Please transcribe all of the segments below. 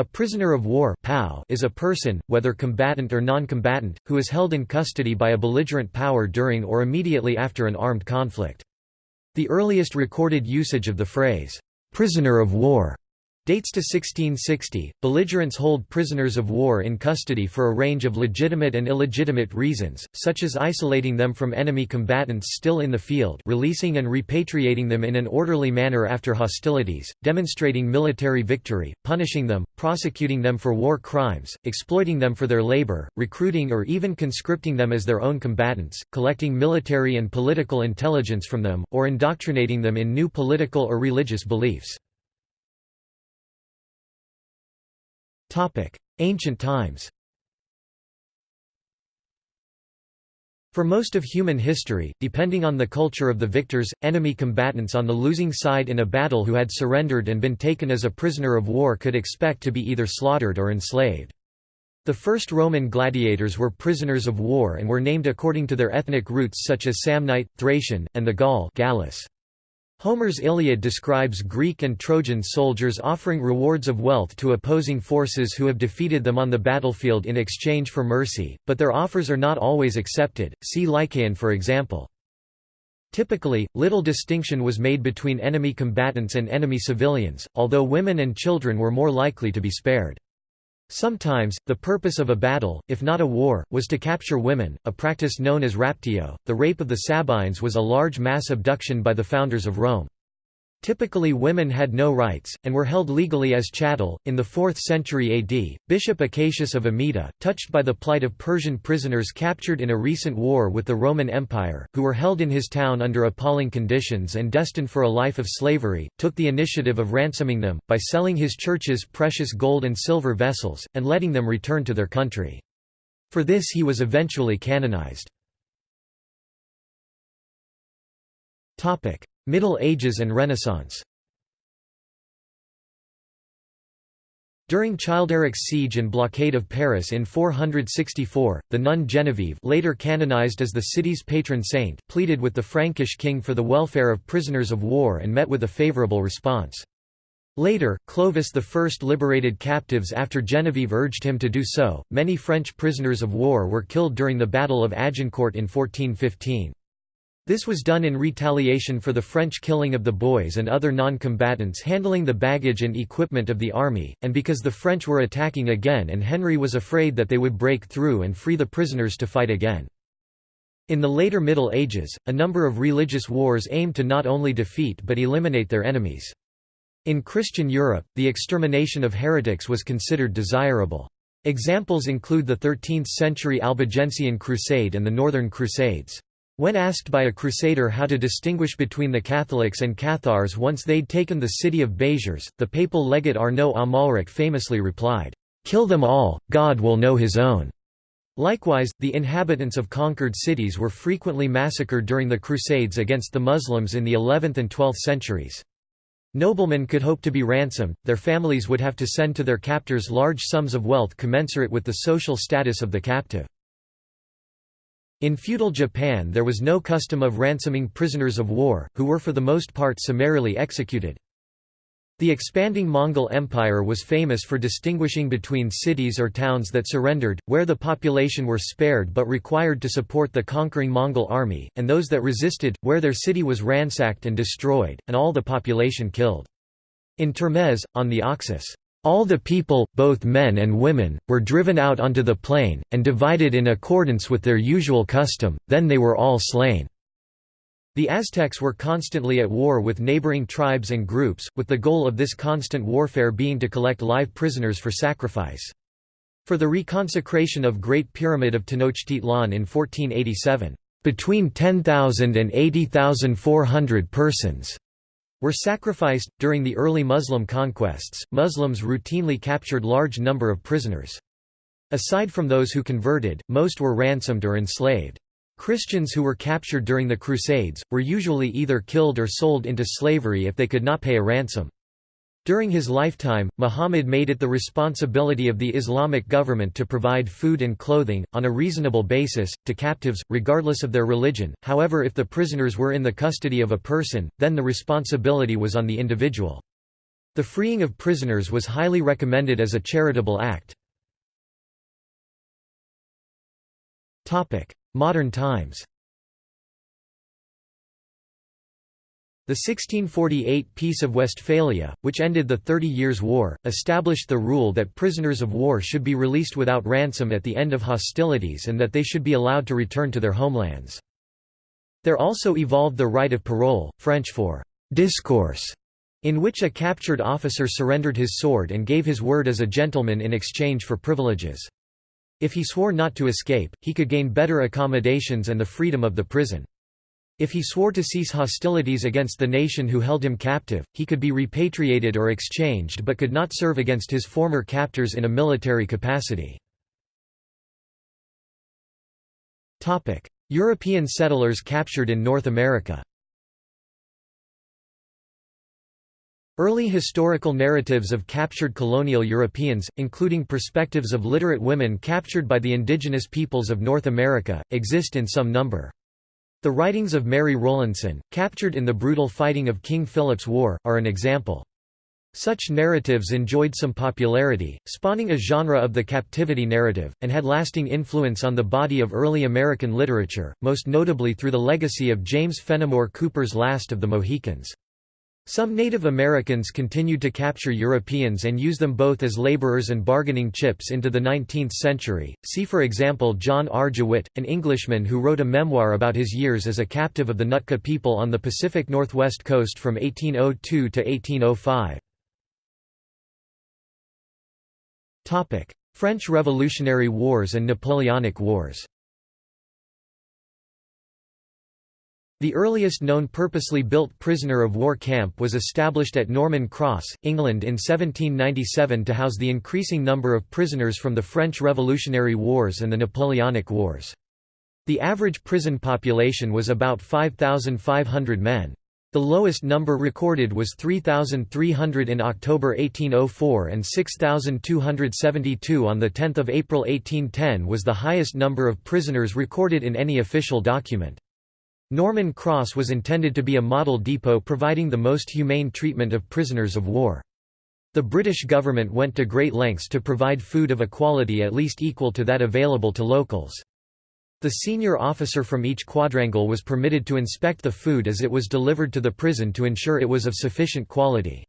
A prisoner of war is a person, whether combatant or non-combatant, who is held in custody by a belligerent power during or immediately after an armed conflict. The earliest recorded usage of the phrase, "'prisoner of war' Dates to 1660. Belligerents hold prisoners of war in custody for a range of legitimate and illegitimate reasons, such as isolating them from enemy combatants still in the field, releasing and repatriating them in an orderly manner after hostilities, demonstrating military victory, punishing them, prosecuting them for war crimes, exploiting them for their labor, recruiting or even conscripting them as their own combatants, collecting military and political intelligence from them, or indoctrinating them in new political or religious beliefs. Ancient times For most of human history, depending on the culture of the victors, enemy combatants on the losing side in a battle who had surrendered and been taken as a prisoner of war could expect to be either slaughtered or enslaved. The first Roman gladiators were prisoners of war and were named according to their ethnic roots such as Samnite, Thracian, and the Gaul Gallus. Homer's Iliad describes Greek and Trojan soldiers offering rewards of wealth to opposing forces who have defeated them on the battlefield in exchange for mercy, but their offers are not always accepted, see Lycaon for example. Typically, little distinction was made between enemy combatants and enemy civilians, although women and children were more likely to be spared. Sometimes, the purpose of a battle, if not a war, was to capture women, a practice known as raptio. The rape of the Sabines was a large mass abduction by the founders of Rome. Typically women had no rights, and were held legally as chattel. In the 4th century AD, Bishop Acacius of Amida, touched by the plight of Persian prisoners captured in a recent war with the Roman Empire, who were held in his town under appalling conditions and destined for a life of slavery, took the initiative of ransoming them, by selling his church's precious gold and silver vessels, and letting them return to their country. For this he was eventually canonized. Middle Ages and Renaissance During Childeric's siege and blockade of Paris in 464, the nun Genevieve later canonized as the city's patron saint pleaded with the Frankish king for the welfare of prisoners of war and met with a favorable response. Later, Clovis I liberated captives after Genevieve urged him to do so. Many French prisoners of war were killed during the Battle of Agincourt in 1415. This was done in retaliation for the French killing of the boys and other non-combatants handling the baggage and equipment of the army, and because the French were attacking again and Henry was afraid that they would break through and free the prisoners to fight again. In the later Middle Ages, a number of religious wars aimed to not only defeat but eliminate their enemies. In Christian Europe, the extermination of heretics was considered desirable. Examples include the 13th-century Albigensian Crusade and the Northern Crusades. When asked by a crusader how to distinguish between the Catholics and Cathars once they'd taken the city of Béziers, the papal legate Arnaud Amalric famously replied, "'Kill them all, God will know his own." Likewise, the inhabitants of conquered cities were frequently massacred during the Crusades against the Muslims in the 11th and 12th centuries. Noblemen could hope to be ransomed, their families would have to send to their captors large sums of wealth commensurate with the social status of the captive. In feudal Japan there was no custom of ransoming prisoners of war, who were for the most part summarily executed. The expanding Mongol Empire was famous for distinguishing between cities or towns that surrendered, where the population were spared but required to support the conquering Mongol army, and those that resisted, where their city was ransacked and destroyed, and all the population killed. In Termez, on the Oxus, all the people, both men and women, were driven out onto the plain, and divided in accordance with their usual custom, then they were all slain. The Aztecs were constantly at war with neighboring tribes and groups, with the goal of this constant warfare being to collect live prisoners for sacrifice. For the reconsecration of Great Pyramid of Tenochtitlan in 1487, between 10,000 and 80,400 persons were sacrificed. During the early Muslim conquests, Muslims routinely captured large number of prisoners. Aside from those who converted, most were ransomed or enslaved. Christians who were captured during the Crusades, were usually either killed or sold into slavery if they could not pay a ransom. During his lifetime, Muhammad made it the responsibility of the Islamic government to provide food and clothing, on a reasonable basis, to captives, regardless of their religion, however if the prisoners were in the custody of a person, then the responsibility was on the individual. The freeing of prisoners was highly recommended as a charitable act. Modern times The 1648 Peace of Westphalia, which ended the Thirty Years' War, established the rule that prisoners of war should be released without ransom at the end of hostilities and that they should be allowed to return to their homelands. There also evolved the right of parole, French for «discourse», in which a captured officer surrendered his sword and gave his word as a gentleman in exchange for privileges. If he swore not to escape, he could gain better accommodations and the freedom of the prison. If he swore to cease hostilities against the nation who held him captive, he could be repatriated or exchanged but could not serve against his former captors in a military capacity. European settlers captured in North America Early historical narratives of captured colonial Europeans, including perspectives of literate women captured by the indigenous peoples of North America, exist in some number. The writings of Mary Rowlandson, captured in the brutal fighting of King Philip's War, are an example. Such narratives enjoyed some popularity, spawning a genre of the captivity narrative, and had lasting influence on the body of early American literature, most notably through the legacy of James Fenimore Cooper's Last of the Mohicans. Some Native Americans continued to capture Europeans and use them both as laborers and bargaining chips into the 19th century. See for example John R. Jewett, an Englishman who wrote a memoir about his years as a captive of the Nootka people on the Pacific Northwest coast from 1802 to 1805. Topic: French Revolutionary Wars and Napoleonic Wars. The earliest known purposely built prisoner of war camp was established at Norman Cross, England in 1797 to house the increasing number of prisoners from the French Revolutionary Wars and the Napoleonic Wars. The average prison population was about 5,500 men. The lowest number recorded was 3,300 in October 1804 and 6,272 on 10 April 1810 was the highest number of prisoners recorded in any official document. Norman Cross was intended to be a model depot providing the most humane treatment of prisoners of war. The British government went to great lengths to provide food of a quality at least equal to that available to locals. The senior officer from each quadrangle was permitted to inspect the food as it was delivered to the prison to ensure it was of sufficient quality.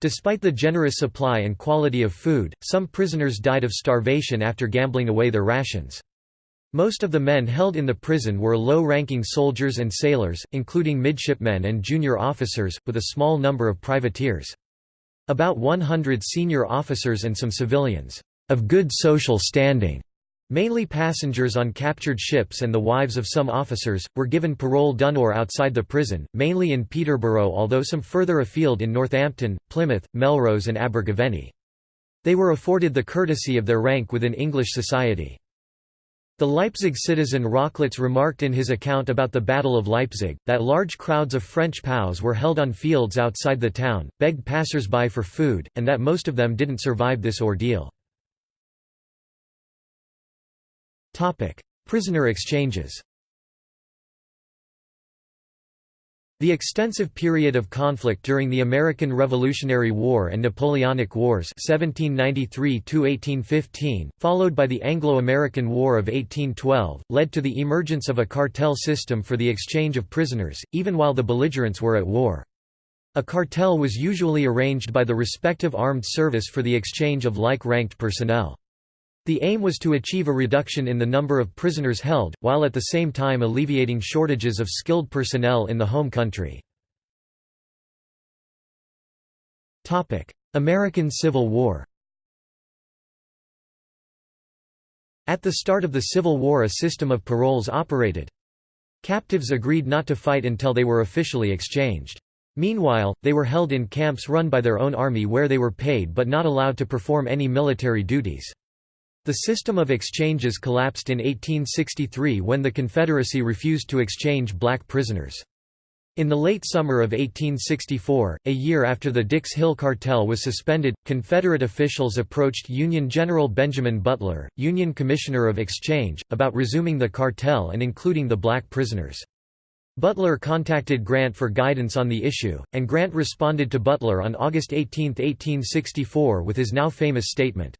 Despite the generous supply and quality of food, some prisoners died of starvation after gambling away their rations. Most of the men held in the prison were low-ranking soldiers and sailors, including midshipmen and junior officers, with a small number of privateers. About 100 senior officers and some civilians, of good social standing, mainly passengers on captured ships and the wives of some officers, were given parole d'honneur outside the prison, mainly in Peterborough although some further afield in Northampton, Plymouth, Melrose and Abergavenny. They were afforded the courtesy of their rank within English society. The Leipzig citizen Rochlitz remarked in his account about the Battle of Leipzig, that large crowds of French POWs were held on fields outside the town, begged passers-by for food, and that most of them didn't survive this ordeal. Prisoner exchanges The extensive period of conflict during the American Revolutionary War and Napoleonic Wars 1793 followed by the Anglo-American War of 1812, led to the emergence of a cartel system for the exchange of prisoners, even while the belligerents were at war. A cartel was usually arranged by the respective armed service for the exchange of like-ranked personnel. The aim was to achieve a reduction in the number of prisoners held, while at the same time alleviating shortages of skilled personnel in the home country. American Civil War At the start of the Civil War a system of paroles operated. Captives agreed not to fight until they were officially exchanged. Meanwhile, they were held in camps run by their own army where they were paid but not allowed to perform any military duties. The system of exchanges collapsed in 1863 when the Confederacy refused to exchange black prisoners. In the late summer of 1864, a year after the Dix Hill Cartel was suspended, Confederate officials approached Union General Benjamin Butler, Union Commissioner of Exchange, about resuming the cartel and including the black prisoners. Butler contacted Grant for guidance on the issue, and Grant responded to Butler on August 18, 1864 with his now famous statement.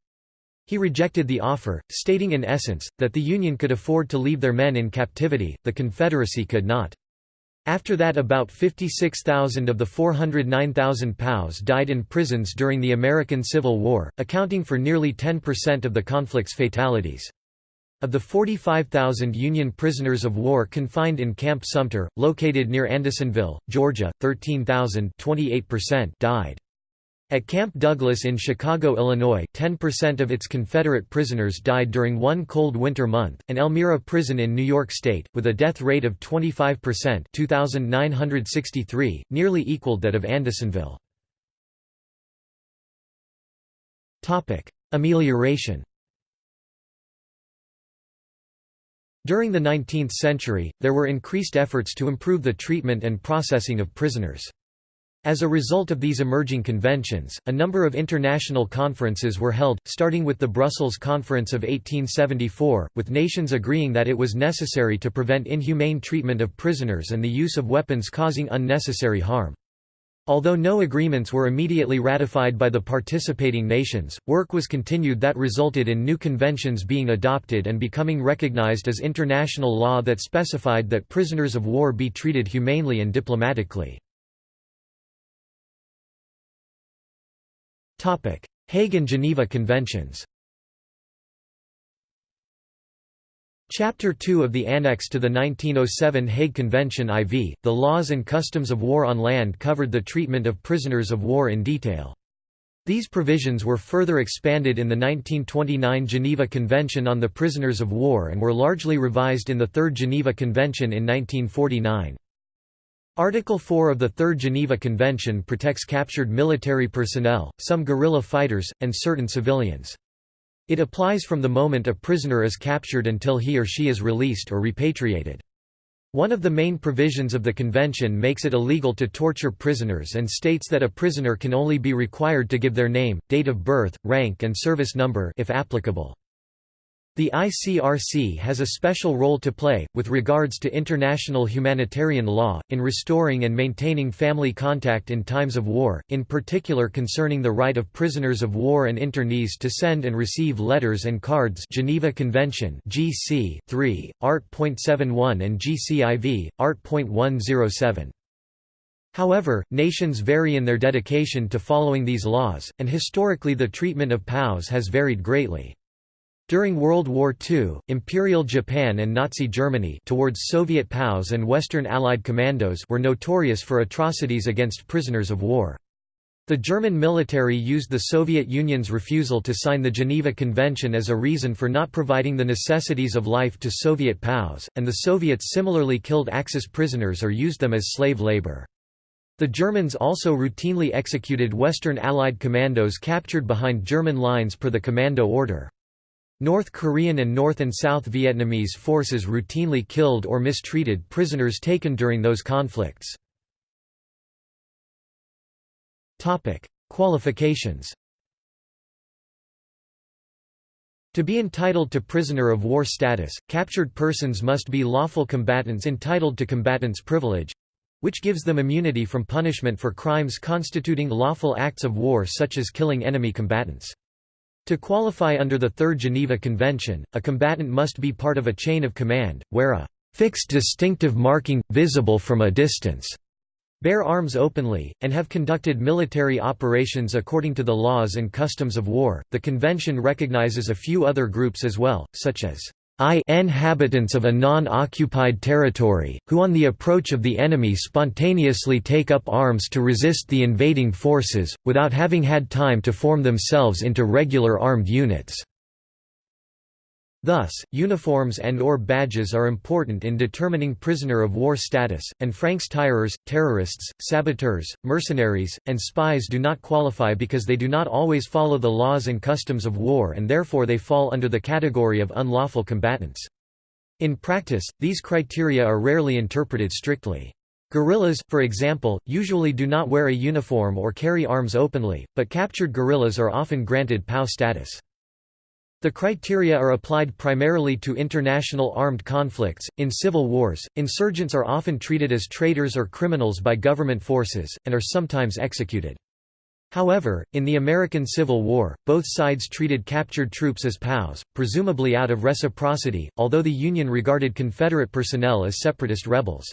He rejected the offer, stating in essence, that the Union could afford to leave their men in captivity, the Confederacy could not. After that about 56,000 of the 409,000 POWs died in prisons during the American Civil War, accounting for nearly 10% of the conflict's fatalities. Of the 45,000 Union prisoners of war confined in Camp Sumter, located near Andersonville, Georgia, 13,000 died. At Camp Douglas in Chicago, Illinois 10% of its Confederate prisoners died during one cold winter month, and Elmira Prison in New York State, with a death rate of 25% 2,963, nearly equaled that of Andersonville. Amelioration During the 19th century, there were increased efforts to improve the treatment and processing of prisoners. As a result of these emerging conventions, a number of international conferences were held, starting with the Brussels Conference of 1874, with nations agreeing that it was necessary to prevent inhumane treatment of prisoners and the use of weapons causing unnecessary harm. Although no agreements were immediately ratified by the participating nations, work was continued that resulted in new conventions being adopted and becoming recognized as international law that specified that prisoners of war be treated humanely and diplomatically. Hague and Geneva Conventions Chapter 2 of the Annex to the 1907 Hague Convention IV, the laws and customs of war on land covered the treatment of prisoners of war in detail. These provisions were further expanded in the 1929 Geneva Convention on the Prisoners of War and were largely revised in the Third Geneva Convention in 1949. Article 4 of the Third Geneva Convention protects captured military personnel, some guerrilla fighters, and certain civilians. It applies from the moment a prisoner is captured until he or she is released or repatriated. One of the main provisions of the convention makes it illegal to torture prisoners and states that a prisoner can only be required to give their name, date of birth, rank and service number if applicable. The ICRC has a special role to play, with regards to international humanitarian law, in restoring and maintaining family contact in times of war, in particular concerning the right of prisoners of war and internees to send and receive letters and cards Geneva Convention GC 3, Art.71 and GCIV, Art.107. However, nations vary in their dedication to following these laws, and historically the treatment of POWs has varied greatly. During World War II, Imperial Japan and Nazi Germany towards Soviet POWs and Western Allied commandos were notorious for atrocities against prisoners of war. The German military used the Soviet Union's refusal to sign the Geneva Convention as a reason for not providing the necessities of life to Soviet POWs, and the Soviets similarly killed Axis prisoners or used them as slave labor. The Germans also routinely executed Western Allied commandos captured behind German lines per the commando order. North Korean and North and South Vietnamese forces routinely killed or mistreated prisoners taken during those conflicts. Qualifications To be entitled to prisoner of war status, captured persons must be lawful combatants entitled to combatant's privilege—which gives them immunity from punishment for crimes constituting lawful acts of war such as killing enemy combatants. To qualify under the Third Geneva Convention, a combatant must be part of a chain of command, wear a fixed distinctive marking, visible from a distance, bear arms openly, and have conducted military operations according to the laws and customs of war. The convention recognizes a few other groups as well, such as I inhabitants of a non-occupied territory, who on the approach of the enemy spontaneously take up arms to resist the invading forces, without having had time to form themselves into regular armed units. Thus, uniforms and or badges are important in determining prisoner of war status, and francs-tireurs, terrorists, saboteurs, mercenaries, and spies do not qualify because they do not always follow the laws and customs of war and therefore they fall under the category of unlawful combatants. In practice, these criteria are rarely interpreted strictly. Guerrillas, for example, usually do not wear a uniform or carry arms openly, but captured guerrillas are often granted POW status. The criteria are applied primarily to international armed conflicts. In civil wars, insurgents are often treated as traitors or criminals by government forces, and are sometimes executed. However, in the American Civil War, both sides treated captured troops as POWs, presumably out of reciprocity, although the Union regarded Confederate personnel as separatist rebels.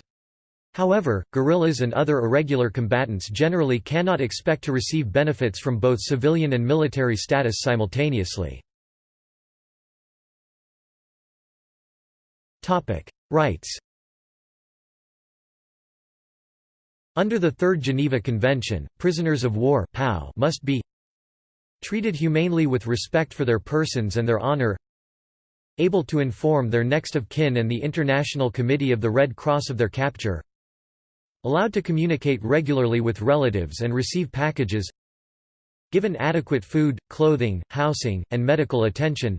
However, guerrillas and other irregular combatants generally cannot expect to receive benefits from both civilian and military status simultaneously. Rights Under the Third Geneva Convention, prisoners of war must be treated humanely with respect for their persons and their honor able to inform their next of kin and the International Committee of the Red Cross of their capture allowed to communicate regularly with relatives and receive packages given adequate food, clothing, housing, and medical attention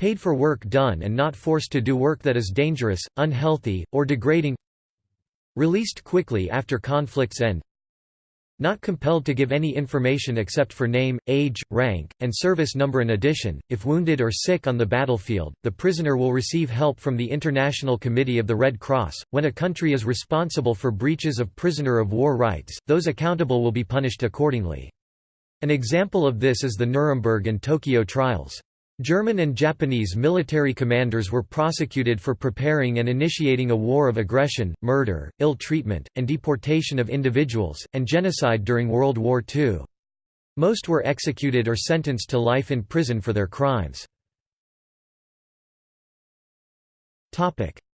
paid for work done and not forced to do work that is dangerous, unhealthy, or degrading released quickly after conflicts end not compelled to give any information except for name, age, rank, and service number in addition, if wounded or sick on the battlefield, the prisoner will receive help from the International Committee of the Red Cross. When a country is responsible for breaches of prisoner of war rights, those accountable will be punished accordingly. An example of this is the Nuremberg and Tokyo trials. German and Japanese military commanders were prosecuted for preparing and initiating a war of aggression, murder, ill treatment, and deportation of individuals, and genocide during World War II. Most were executed or sentenced to life in prison for their crimes.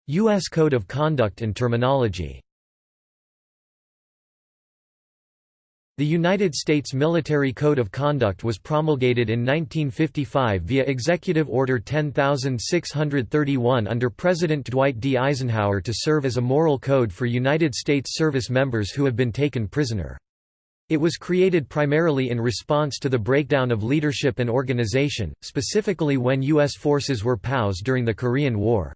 U.S. Code of Conduct and Terminology The United States Military Code of Conduct was promulgated in 1955 via Executive Order 10631 under President Dwight D. Eisenhower to serve as a moral code for United States service members who have been taken prisoner. It was created primarily in response to the breakdown of leadership and organization, specifically when U.S. forces were POWs during the Korean War.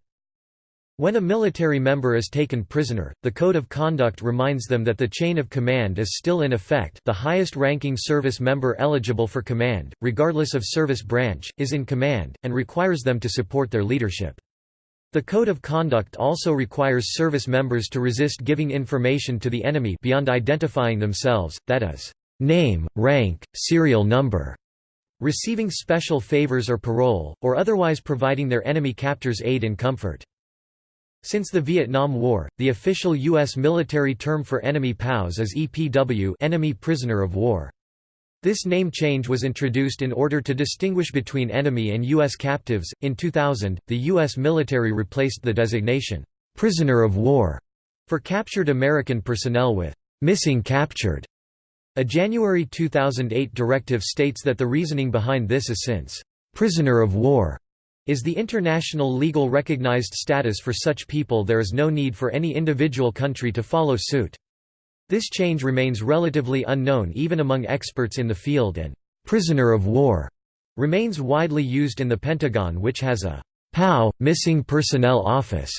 When a military member is taken prisoner, the Code of Conduct reminds them that the chain of command is still in effect the highest-ranking service member eligible for command, regardless of service branch, is in command, and requires them to support their leadership. The Code of Conduct also requires service members to resist giving information to the enemy beyond identifying themselves, that is, name, rank, serial number, receiving special favors or parole, or otherwise providing their enemy captors aid and comfort. Since the Vietnam War, the official U.S. military term for enemy POWs is EPW enemy prisoner of war. This name change was introduced in order to distinguish between enemy and U.S. captives. In 2000, the U.S. military replaced the designation, prisoner of war, for captured American personnel with missing captured. A January 2008 directive states that the reasoning behind this is since prisoner of war is the international legal recognized status for such people there is no need for any individual country to follow suit. This change remains relatively unknown even among experts in the field and «prisoner of war» remains widely used in the Pentagon which has a «POW, Missing Personnel Office»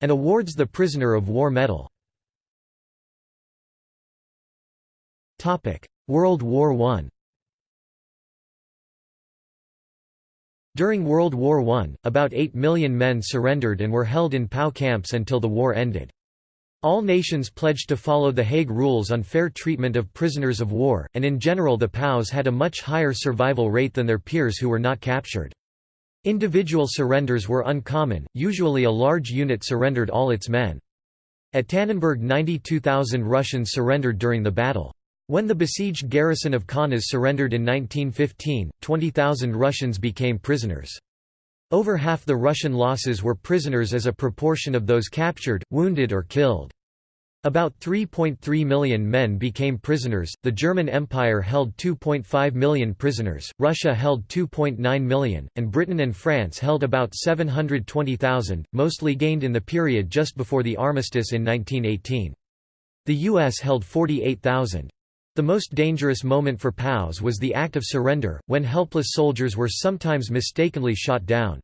and awards the Prisoner of War Medal. World War I During World War I, about 8 million men surrendered and were held in POW camps until the war ended. All nations pledged to follow the Hague Rules on fair treatment of prisoners of war, and in general the POWs had a much higher survival rate than their peers who were not captured. Individual surrenders were uncommon, usually a large unit surrendered all its men. At Tannenberg 92,000 Russians surrendered during the battle. When the besieged garrison of Kaunas surrendered in 1915, 20,000 Russians became prisoners. Over half the Russian losses were prisoners as a proportion of those captured, wounded or killed. About 3.3 million men became prisoners, the German Empire held 2.5 million prisoners, Russia held 2.9 million, and Britain and France held about 720,000, mostly gained in the period just before the armistice in 1918. The US held 48,000. The most dangerous moment for POWs was the act of surrender, when helpless soldiers were sometimes mistakenly shot down.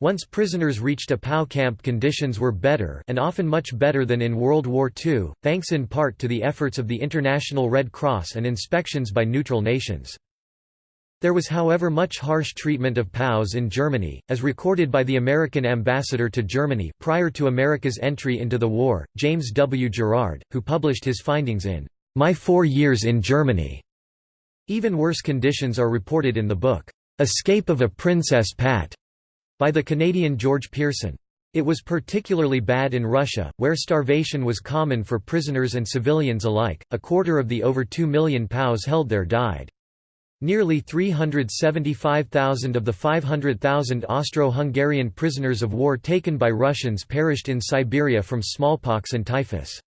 Once prisoners reached a POW camp conditions were better and often much better than in World War II, thanks in part to the efforts of the International Red Cross and inspections by neutral nations. There was however much harsh treatment of POWs in Germany, as recorded by the American ambassador to Germany prior to America's entry into the war, James W. Gerard, who published his findings in My Four Years in Germany. Even worse conditions are reported in the book, Escape of a Princess Pat, by the Canadian George Pearson. It was particularly bad in Russia, where starvation was common for prisoners and civilians alike. A quarter of the over 2 million POWs held there died. Nearly 375,000 of the 500,000 Austro-Hungarian prisoners of war taken by Russians perished in Siberia from smallpox and typhus.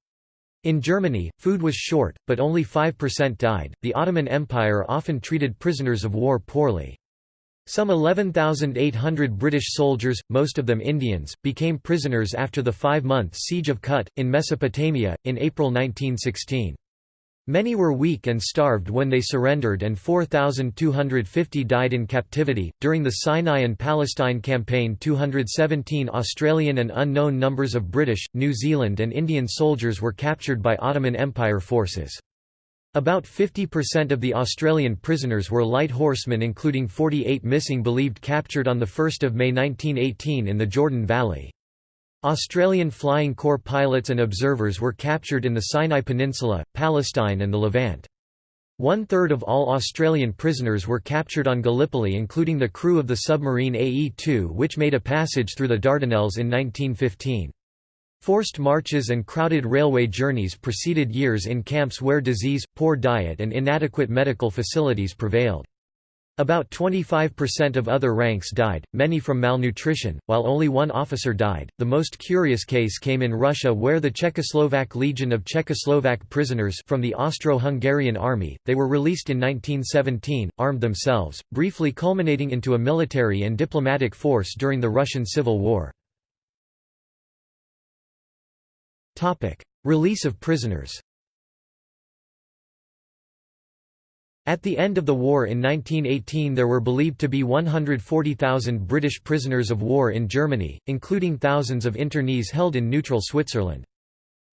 In Germany, food was short, but only 5% died. The Ottoman Empire often treated prisoners of war poorly. Some 11,800 British soldiers, most of them Indians, became prisoners after the five-month Siege of Kut, in Mesopotamia, in April 1916. Many were weak and starved when they surrendered, and 4,250 died in captivity. During the Sinai and Palestine Campaign, 217 Australian and unknown numbers of British, New Zealand, and Indian soldiers were captured by Ottoman Empire forces. About 50% of the Australian prisoners were light horsemen, including 48 missing believed captured on 1 May 1918 in the Jordan Valley. Australian Flying Corps pilots and observers were captured in the Sinai Peninsula, Palestine and the Levant. One-third of all Australian prisoners were captured on Gallipoli including the crew of the submarine AE-2 which made a passage through the Dardanelles in 1915. Forced marches and crowded railway journeys preceded years in camps where disease, poor diet and inadequate medical facilities prevailed. About 25% of other ranks died, many from malnutrition, while only one officer died. The most curious case came in Russia where the Czechoslovak Legion of Czechoslovak prisoners from the Austro-Hungarian army, they were released in 1917, armed themselves, briefly culminating into a military and diplomatic force during the Russian Civil War. Topic: Release of prisoners At the end of the war in 1918 there were believed to be 140,000 British prisoners of war in Germany, including thousands of internees held in neutral Switzerland.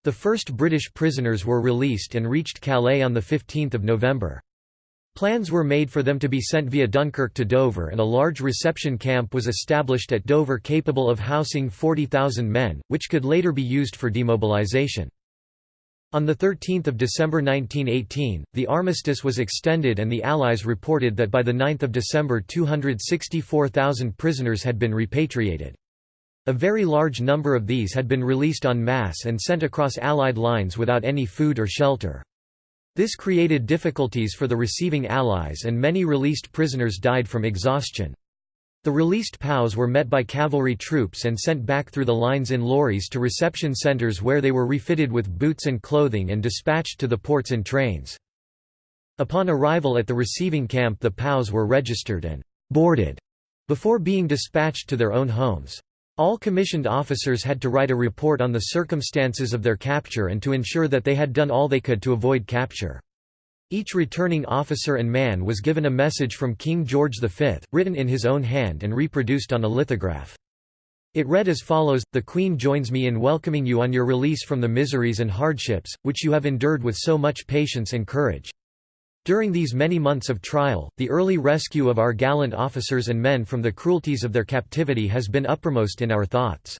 The first British prisoners were released and reached Calais on 15 November. Plans were made for them to be sent via Dunkirk to Dover and a large reception camp was established at Dover capable of housing 40,000 men, which could later be used for demobilization. On 13 December 1918, the armistice was extended and the Allies reported that by 9 December 264,000 prisoners had been repatriated. A very large number of these had been released en masse and sent across Allied lines without any food or shelter. This created difficulties for the receiving Allies and many released prisoners died from exhaustion. The released POWs were met by cavalry troops and sent back through the lines in lorries to reception centers where they were refitted with boots and clothing and dispatched to the ports in trains. Upon arrival at the receiving camp the POWs were registered and «boarded» before being dispatched to their own homes. All commissioned officers had to write a report on the circumstances of their capture and to ensure that they had done all they could to avoid capture. Each returning officer and man was given a message from King George V, written in his own hand and reproduced on a lithograph. It read as follows, The Queen joins me in welcoming you on your release from the miseries and hardships, which you have endured with so much patience and courage. During these many months of trial, the early rescue of our gallant officers and men from the cruelties of their captivity has been uppermost in our thoughts.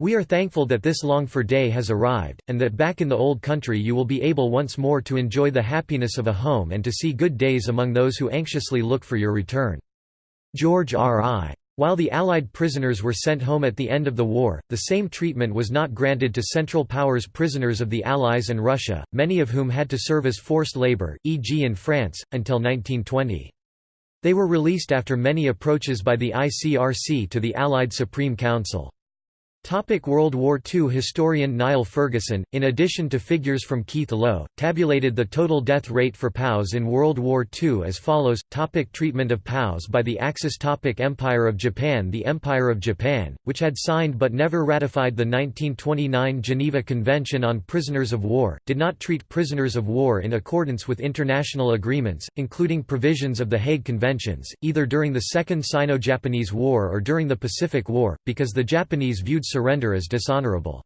We are thankful that this longed-for day has arrived, and that back in the old country you will be able once more to enjoy the happiness of a home and to see good days among those who anxiously look for your return. George R. I. While the Allied prisoners were sent home at the end of the war, the same treatment was not granted to Central Powers prisoners of the Allies and Russia, many of whom had to serve as forced labor, e.g. in France, until 1920. They were released after many approaches by the ICRC to the Allied Supreme Council. Topic World War II Historian Niall Ferguson, in addition to figures from Keith Lowe, tabulated the total death rate for POWs in World War II as follows. Topic Treatment of POWs by the Axis. Topic Empire of Japan. The Empire of Japan, which had signed but never ratified the 1929 Geneva Convention on Prisoners of War, did not treat prisoners of war in accordance with international agreements, including provisions of the Hague Conventions, either during the Second Sino-Japanese War or during the Pacific War, because the Japanese viewed surrender as dishonorable.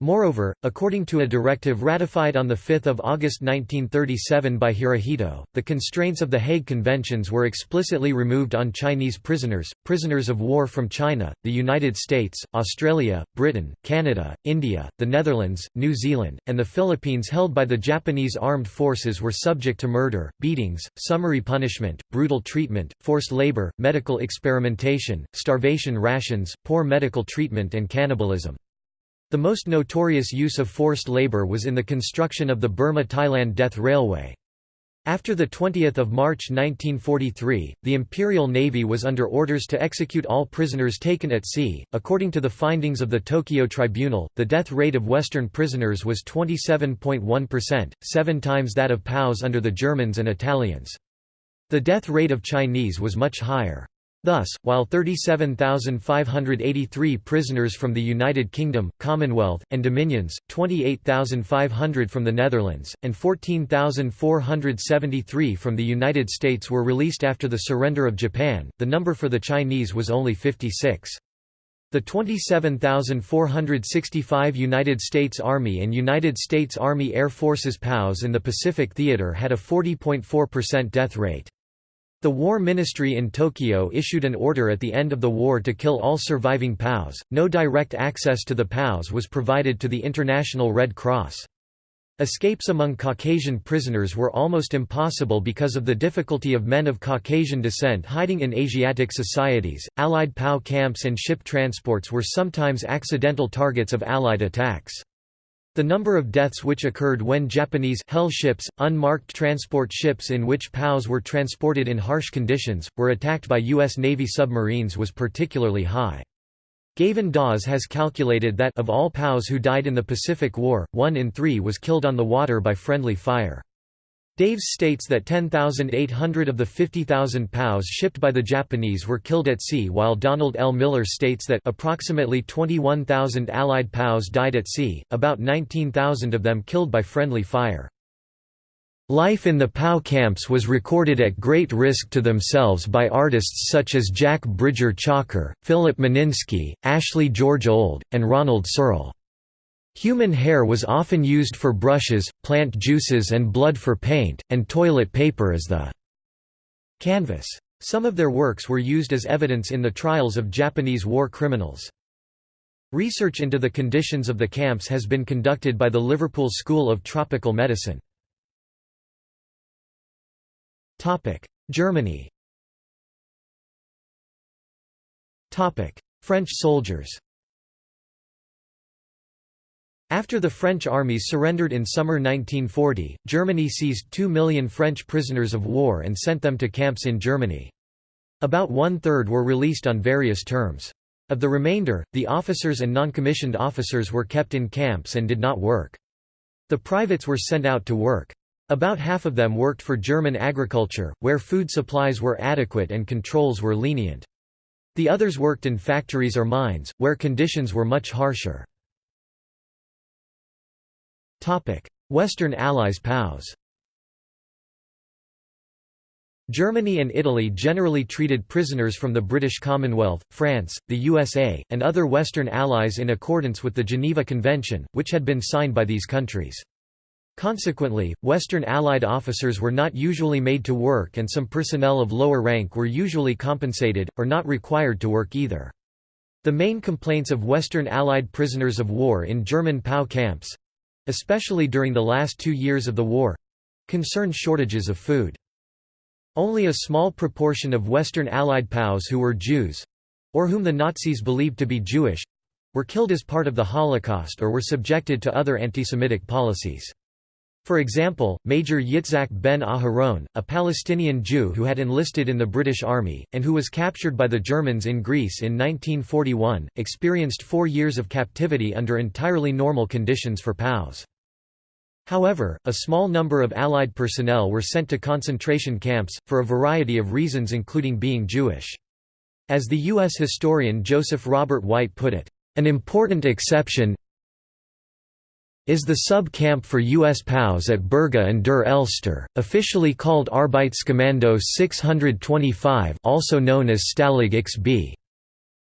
Moreover, according to a directive ratified on 5 August 1937 by Hirohito, the constraints of the Hague Conventions were explicitly removed on Chinese prisoners, prisoners of war from China, the United States, Australia, Britain, Canada, India, the Netherlands, New Zealand, and the Philippines held by the Japanese armed forces were subject to murder, beatings, summary punishment, brutal treatment, forced labor, medical experimentation, starvation rations, poor medical treatment and cannibalism. The most notorious use of forced labor was in the construction of the Burma-Thailand Death Railway. After 20 March 1943, the Imperial Navy was under orders to execute all prisoners taken at sea. According to the findings of the Tokyo Tribunal, the death rate of Western prisoners was 27.1%, seven times that of POWs under the Germans and Italians. The death rate of Chinese was much higher. Thus, while 37,583 prisoners from the United Kingdom, Commonwealth, and Dominions, 28,500 from the Netherlands, and 14,473 from the United States were released after the surrender of Japan, the number for the Chinese was only 56. The 27,465 United States Army and United States Army Air Forces POWs in the Pacific Theater had a 40.4% death rate. The War Ministry in Tokyo issued an order at the end of the war to kill all surviving POWs. No direct access to the POWs was provided to the International Red Cross. Escapes among Caucasian prisoners were almost impossible because of the difficulty of men of Caucasian descent hiding in Asiatic societies. Allied POW camps and ship transports were sometimes accidental targets of Allied attacks. The number of deaths which occurred when Japanese Hell ships, unmarked transport ships in which POWs were transported in harsh conditions, were attacked by U.S. Navy submarines was particularly high. Gavan Daws has calculated that of all POWs who died in the Pacific War, one in three was killed on the water by friendly fire. Daws states that 10,800 of the 50,000 POWs shipped by the Japanese were killed at sea while Donald L. Miller states that approximately 21,000 Allied POWs died at sea, about 19,000 of them killed by friendly fire. Life in the POW camps was recorded at great risk to themselves by artists such as Jack Bridger Chalker, Philip Meninsky, Ashley George Old, and Ronald Searle. Human hair was often used for brushes, plant juices and blood for paint, and toilet paper as the canvas. Some of their works were used as evidence in the trials of Japanese war criminals. Research into the conditions of the camps has been conducted by the Liverpool School of Tropical Medicine. Germany French soldiers after the French armies surrendered in summer 1940, Germany seized 2 million French prisoners of war and sent them to camps in Germany. About one-third were released on various terms. Of the remainder, the officers and non-commissioned officers were kept in camps and did not work. The privates were sent out to work. About half of them worked for German agriculture, where food supplies were adequate and controls were lenient. The others worked in factories or mines, where conditions were much harsher. Western Allies POWs Germany and Italy generally treated prisoners from the British Commonwealth, France, the USA, and other Western Allies in accordance with the Geneva Convention, which had been signed by these countries. Consequently, Western Allied officers were not usually made to work and some personnel of lower rank were usually compensated, or not required to work either. The main complaints of Western Allied prisoners of war in German POW camps, especially during the last two years of the war concerned shortages of food. Only a small proportion of Western Allied POWs who were Jews or whom the Nazis believed to be Jewish were killed as part of the Holocaust or were subjected to other antisemitic policies. For example, Major Yitzhak ben Aharon, a Palestinian Jew who had enlisted in the British Army, and who was captured by the Germans in Greece in 1941, experienced four years of captivity under entirely normal conditions for POWs. However, a small number of Allied personnel were sent to concentration camps, for a variety of reasons including being Jewish. As the U.S. historian Joseph Robert White put it, "...an important exception is the sub-camp for U.S. POWs at Berga an der Elster, officially called Arbeitskommando 625 also known as Stalag XB.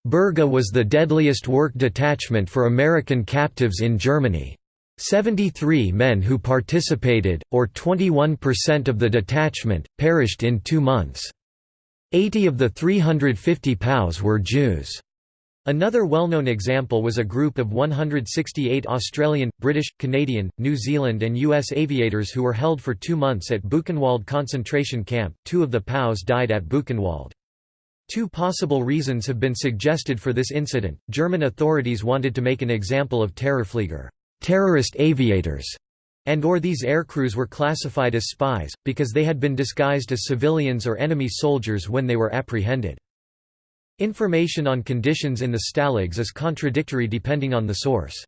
Berga was the deadliest work detachment for American captives in Germany. 73 men who participated, or 21% of the detachment, perished in two months. 80 of the 350 POWs were Jews. Another well-known example was a group of 168 Australian, British, Canadian, New Zealand and US aviators who were held for two months at Buchenwald concentration camp. Two of the POWs died at Buchenwald. Two possible reasons have been suggested for this incident. German authorities wanted to make an example of Terrorflieger, terrorist aviators, and or these aircrews were classified as spies, because they had been disguised as civilians or enemy soldiers when they were apprehended. Information on conditions in the Stalags is contradictory depending on the source.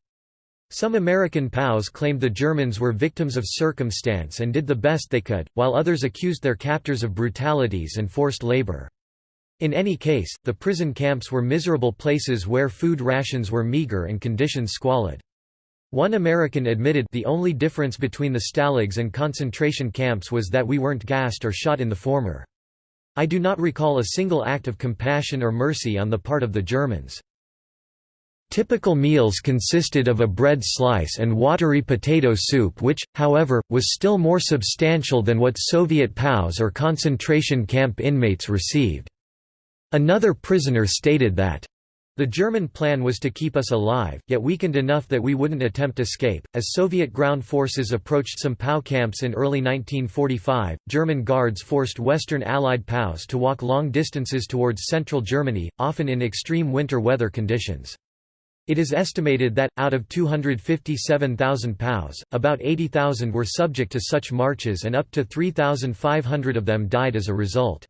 Some American POWs claimed the Germans were victims of circumstance and did the best they could, while others accused their captors of brutalities and forced labor. In any case, the prison camps were miserable places where food rations were meager and conditions squalid. One American admitted the only difference between the stalags and concentration camps was that we weren't gassed or shot in the former. I do not recall a single act of compassion or mercy on the part of the Germans. Typical meals consisted of a bread slice and watery potato soup which, however, was still more substantial than what Soviet POWs or concentration camp inmates received. Another prisoner stated that the German plan was to keep us alive, yet weakened enough that we wouldn't attempt escape. As Soviet ground forces approached some POW camps in early 1945, German guards forced Western Allied POWs to walk long distances towards central Germany, often in extreme winter weather conditions. It is estimated that, out of 257,000 POWs, about 80,000 were subject to such marches and up to 3,500 of them died as a result.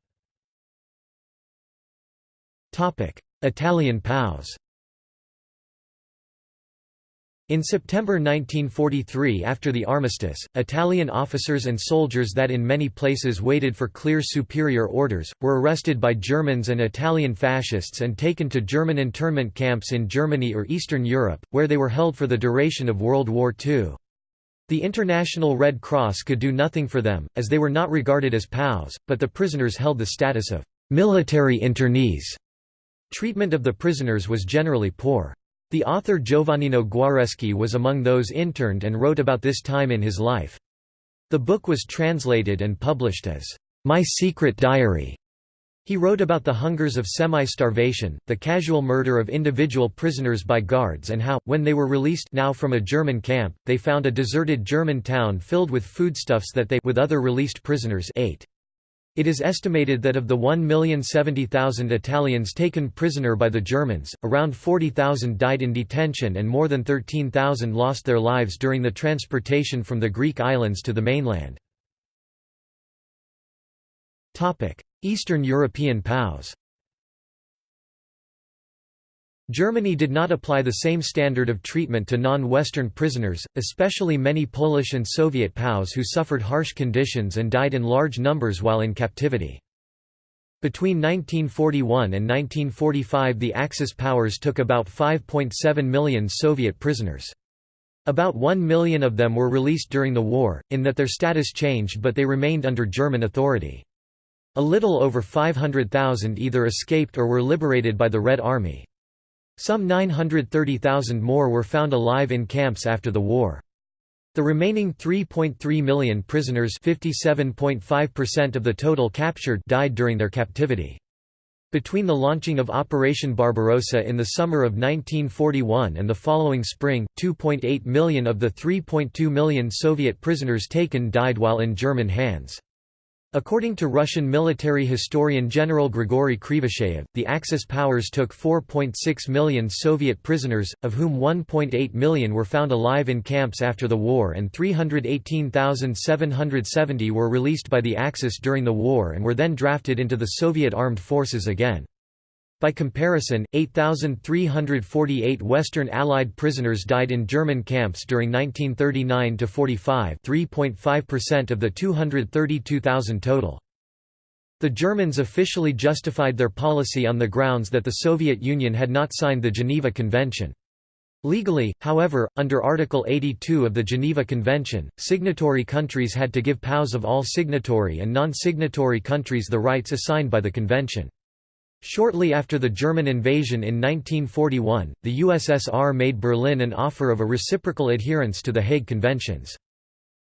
Italian POWs in September 1943 after the armistice, Italian officers and soldiers that in many places waited for clear superior orders, were arrested by Germans and Italian fascists and taken to German internment camps in Germany or Eastern Europe, where they were held for the duration of World War II. The International Red Cross could do nothing for them, as they were not regarded as POWs, but the prisoners held the status of military internees. Treatment of the prisoners was generally poor. The author Giovannino Guareschi was among those interned and wrote about this time in his life. The book was translated and published as, "'My Secret Diary' He wrote about the hungers of semi-starvation, the casual murder of individual prisoners by guards and how, when they were released now from a German camp, they found a deserted German town filled with foodstuffs that they with other released prisoners ate. It is estimated that of the 1,070,000 Italians taken prisoner by the Germans, around 40,000 died in detention and more than 13,000 lost their lives during the transportation from the Greek islands to the mainland. Eastern European POWs Germany did not apply the same standard of treatment to non-Western prisoners, especially many Polish and Soviet POWs who suffered harsh conditions and died in large numbers while in captivity. Between 1941 and 1945 the Axis powers took about 5.7 million Soviet prisoners. About 1 million of them were released during the war, in that their status changed but they remained under German authority. A little over 500,000 either escaped or were liberated by the Red Army. Some 930,000 more were found alive in camps after the war. The remaining 3.3 million prisoners 57.5% of the total captured died during their captivity. Between the launching of Operation Barbarossa in the summer of 1941 and the following spring, 2.8 million of the 3.2 million Soviet prisoners taken died while in German hands. According to Russian military historian General Grigory Krivosheyev, the Axis powers took 4.6 million Soviet prisoners, of whom 1.8 million were found alive in camps after the war and 318,770 were released by the Axis during the war and were then drafted into the Soviet armed forces again. By comparison, 8,348 Western Allied prisoners died in German camps during 1939–45 3.5% of the 232,000 total. The Germans officially justified their policy on the grounds that the Soviet Union had not signed the Geneva Convention. Legally, however, under Article 82 of the Geneva Convention, signatory countries had to give POWs of all signatory and non-signatory countries the rights assigned by the convention. Shortly after the German invasion in 1941, the USSR made Berlin an offer of a reciprocal adherence to the Hague Conventions.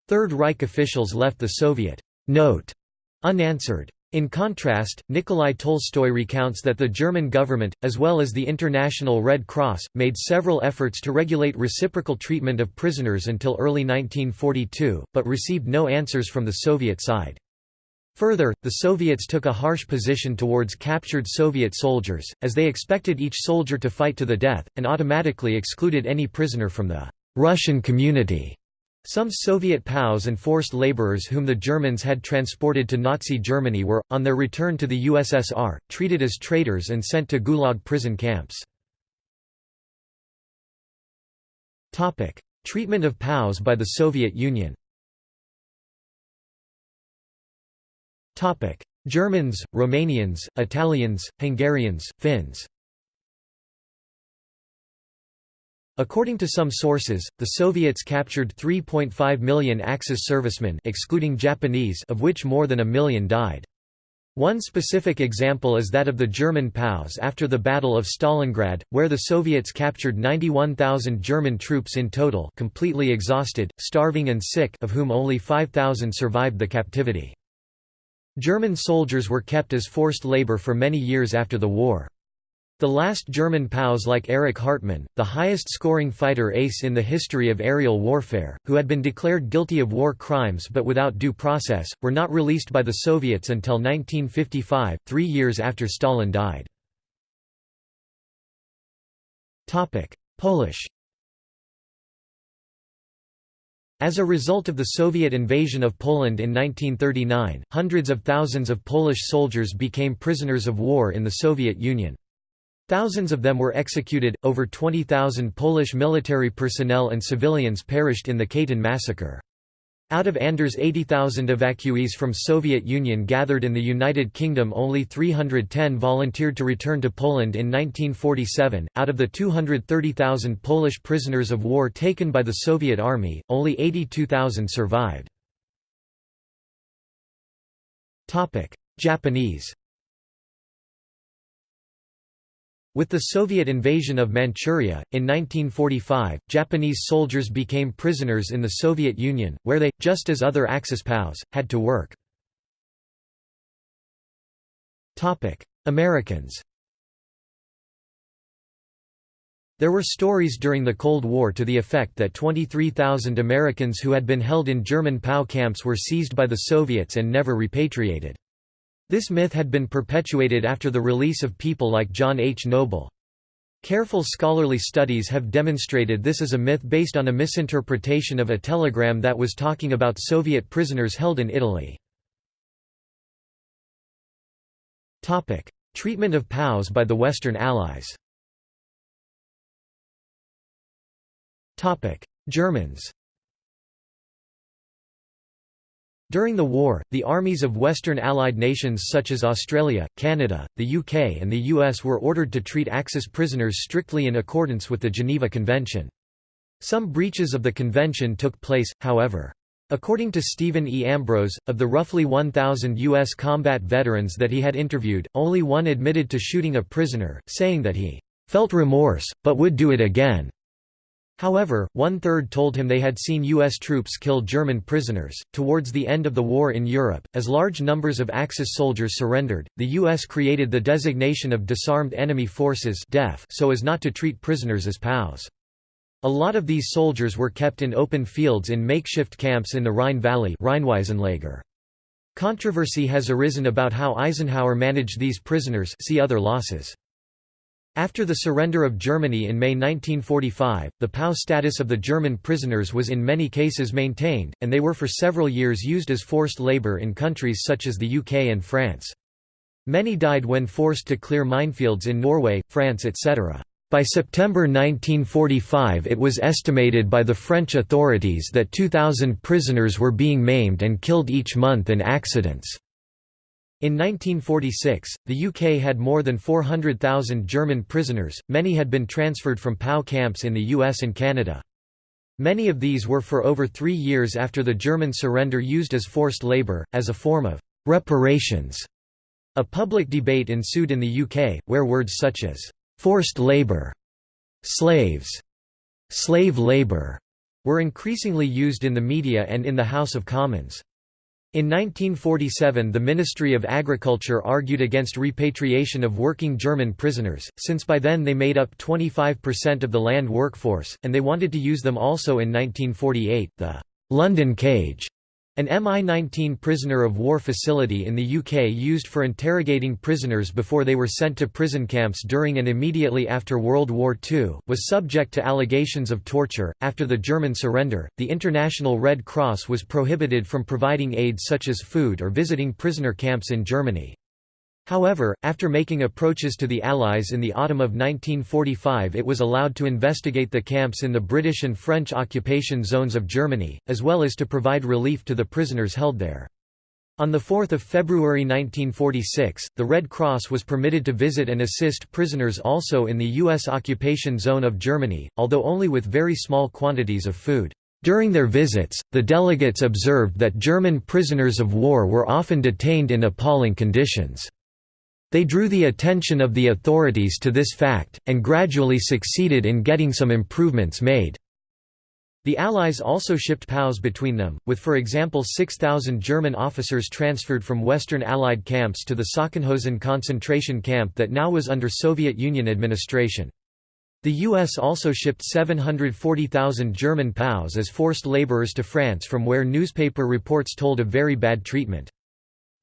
Third Reich officials left the Soviet note unanswered. In contrast, Nikolai Tolstoy recounts that the German government, as well as the International Red Cross, made several efforts to regulate reciprocal treatment of prisoners until early 1942, but received no answers from the Soviet side. Further, the Soviets took a harsh position towards captured Soviet soldiers, as they expected each soldier to fight to the death, and automatically excluded any prisoner from the Russian community. Some Soviet POWs and forced laborers whom the Germans had transported to Nazi Germany were, on their return to the USSR, treated as traitors and sent to Gulag prison camps. Treatment of POWs by the Soviet Union Germans, Romanians, Italians, Hungarians, Finns According to some sources, the Soviets captured 3.5 million Axis servicemen excluding Japanese of which more than a million died. One specific example is that of the German POWs after the Battle of Stalingrad, where the Soviets captured 91,000 German troops in total completely exhausted, starving and sick of whom only 5,000 survived the captivity. German soldiers were kept as forced labor for many years after the war. The last German POWs like Erich Hartmann, the highest-scoring fighter ace in the history of aerial warfare, who had been declared guilty of war crimes but without due process, were not released by the Soviets until 1955, three years after Stalin died. Polish as a result of the Soviet invasion of Poland in 1939, hundreds of thousands of Polish soldiers became prisoners of war in the Soviet Union. Thousands of them were executed, over 20,000 Polish military personnel and civilians perished in the Katyn massacre. Out of Anders' 80,000 evacuees from Soviet Union gathered in the United Kingdom only 310 volunteered to return to Poland in 1947. Out of the 230,000 Polish prisoners of war taken by the Soviet Army, only 82,000 survived. Japanese With the Soviet invasion of Manchuria, in 1945, Japanese soldiers became prisoners in the Soviet Union, where they, just as other Axis POWs, had to work. Americans There were stories during the Cold War to the effect that 23,000 Americans who had been held in German POW camps were seized by the Soviets and never repatriated. This myth had been perpetuated after the release of people like John H. Noble. Careful scholarly studies have demonstrated this is a myth based on a misinterpretation of a telegram that was talking about Soviet prisoners held in Italy. Treatment of POWs by the Western Allies Germans During the war, the armies of Western Allied nations such as Australia, Canada, the UK and the US were ordered to treat Axis prisoners strictly in accordance with the Geneva Convention. Some breaches of the convention took place, however. According to Stephen E. Ambrose, of the roughly 1,000 U.S. combat veterans that he had interviewed, only one admitted to shooting a prisoner, saying that he felt remorse, but would do it again. However, one-third told him they had seen U.S. troops kill German prisoners. Towards the end of the war in Europe, as large numbers of Axis soldiers surrendered, the U.S. created the designation of Disarmed Enemy Forces so as not to treat prisoners as POWs. A lot of these soldiers were kept in open fields in makeshift camps in the Rhine Valley Controversy has arisen about how Eisenhower managed these prisoners see other losses. After the surrender of Germany in May 1945, the POW status of the German prisoners was in many cases maintained, and they were for several years used as forced labor in countries such as the UK and France. Many died when forced to clear minefields in Norway, France etc. By September 1945 it was estimated by the French authorities that 2,000 prisoners were being maimed and killed each month in accidents. In 1946, the UK had more than 400,000 German prisoners, many had been transferred from POW camps in the US and Canada. Many of these were for over three years after the German surrender used as forced labour, as a form of «reparations» A public debate ensued in the UK, where words such as «forced labour», «slaves», «slave labour» were increasingly used in the media and in the House of Commons. In 1947 the Ministry of Agriculture argued against repatriation of working German prisoners, since by then they made up 25% of the land workforce, and they wanted to use them also in 1948. The London cage an Mi-19 prisoner of war facility in the UK used for interrogating prisoners before they were sent to prison camps during and immediately after World War II, was subject to allegations of torture. After the German surrender, the International Red Cross was prohibited from providing aid such as food or visiting prisoner camps in Germany. However, after making approaches to the Allies in the autumn of 1945 it was allowed to investigate the camps in the British and French occupation zones of Germany, as well as to provide relief to the prisoners held there. On 4 February 1946, the Red Cross was permitted to visit and assist prisoners also in the U.S. occupation zone of Germany, although only with very small quantities of food. During their visits, the delegates observed that German prisoners of war were often detained in appalling conditions. They drew the attention of the authorities to this fact, and gradually succeeded in getting some improvements made. The Allies also shipped POWs between them, with for example 6,000 German officers transferred from Western Allied camps to the Sachsenhausen concentration camp that now was under Soviet Union administration. The US also shipped 740,000 German POWs as forced laborers to France from where newspaper reports told of very bad treatment.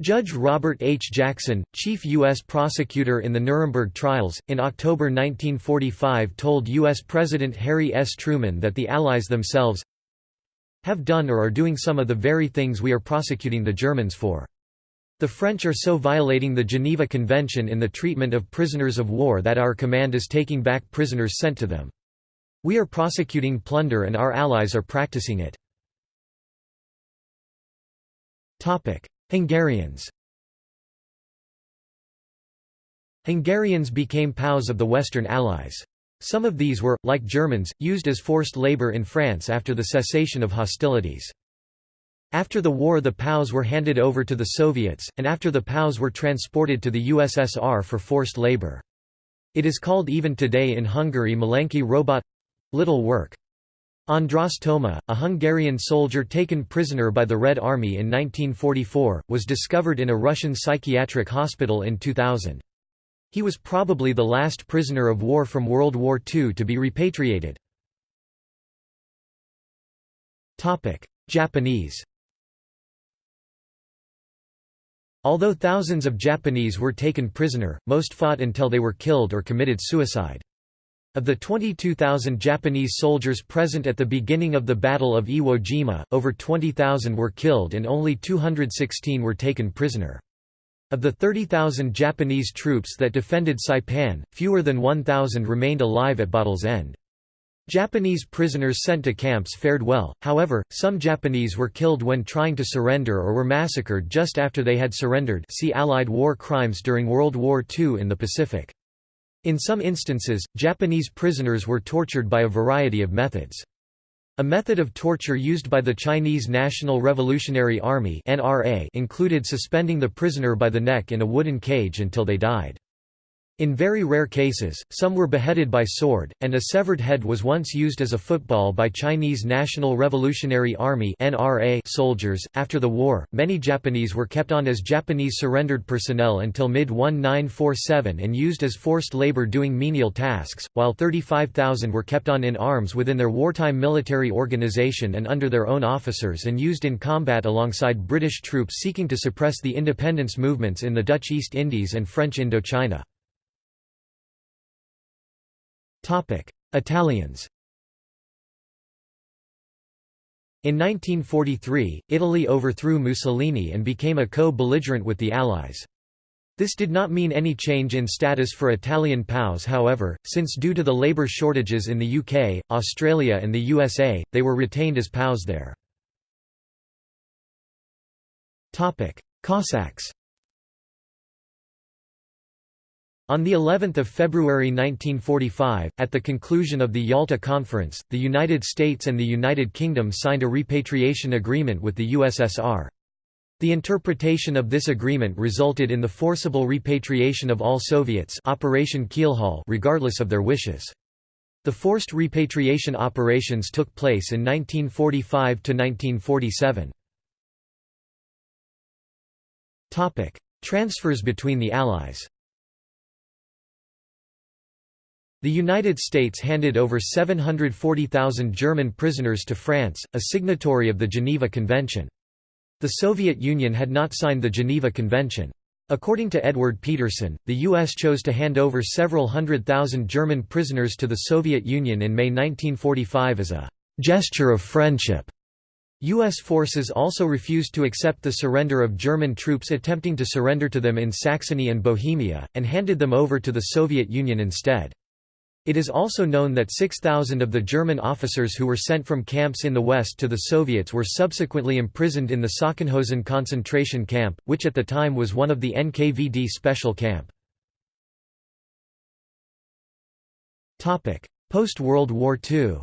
Judge Robert H. Jackson, chief U.S. prosecutor in the Nuremberg trials, in October 1945 told U.S. President Harry S. Truman that the Allies themselves have done or are doing some of the very things we are prosecuting the Germans for. The French are so violating the Geneva Convention in the treatment of prisoners of war that our command is taking back prisoners sent to them. We are prosecuting plunder and our allies are practicing it. Hungarians Hungarians became POWs of the Western Allies. Some of these were, like Germans, used as forced labor in France after the cessation of hostilities. After the war the POWs were handed over to the Soviets, and after the POWs were transported to the USSR for forced labor. It is called even today in Hungary Malenki robot—little work. András Toma, a Hungarian soldier taken prisoner by the Red Army in 1944, was discovered in a Russian psychiatric hospital in 2000. He was probably the last prisoner of war from World War II to be repatriated. Japanese Although thousands of Japanese were taken prisoner, most fought until they were killed or committed suicide. Of the 22,000 Japanese soldiers present at the beginning of the Battle of Iwo Jima, over 20,000 were killed and only 216 were taken prisoner. Of the 30,000 Japanese troops that defended Saipan, fewer than 1,000 remained alive at battle's end. Japanese prisoners sent to camps fared well, however, some Japanese were killed when trying to surrender or were massacred just after they had surrendered see Allied war crimes during World War II in the Pacific. In some instances, Japanese prisoners were tortured by a variety of methods. A method of torture used by the Chinese National Revolutionary Army included suspending the prisoner by the neck in a wooden cage until they died. In very rare cases, some were beheaded by sword, and a severed head was once used as a football by Chinese National Revolutionary Army (NRA) soldiers. After the war, many Japanese were kept on as Japanese surrendered personnel until mid-1947 and used as forced labor doing menial tasks, while 35,000 were kept on in arms within their wartime military organization and under their own officers and used in combat alongside British troops seeking to suppress the independence movements in the Dutch East Indies and French Indochina. Italians In 1943, Italy overthrew Mussolini and became a co-belligerent with the Allies. This did not mean any change in status for Italian POWs however, since due to the labour shortages in the UK, Australia and the USA, they were retained as POWs there. Cossacks On the 11th of February 1945, at the conclusion of the Yalta Conference, the United States and the United Kingdom signed a repatriation agreement with the USSR. The interpretation of this agreement resulted in the forcible repatriation of all Soviets Operation Keelhaul regardless of their wishes. The forced repatriation operations took place in 1945 to 1947. Topic: Transfers between the Allies. The United States handed over 740,000 German prisoners to France, a signatory of the Geneva Convention. The Soviet Union had not signed the Geneva Convention. According to Edward Peterson, the U.S. chose to hand over several hundred thousand German prisoners to the Soviet Union in May 1945 as a «gesture of friendship». U.S. forces also refused to accept the surrender of German troops attempting to surrender to them in Saxony and Bohemia, and handed them over to the Soviet Union instead. It is also known that 6,000 of the German officers who were sent from camps in the west to the Soviets were subsequently imprisoned in the Sachsenhausen concentration camp, which at the time was one of the NKVD special camp. Post-World War II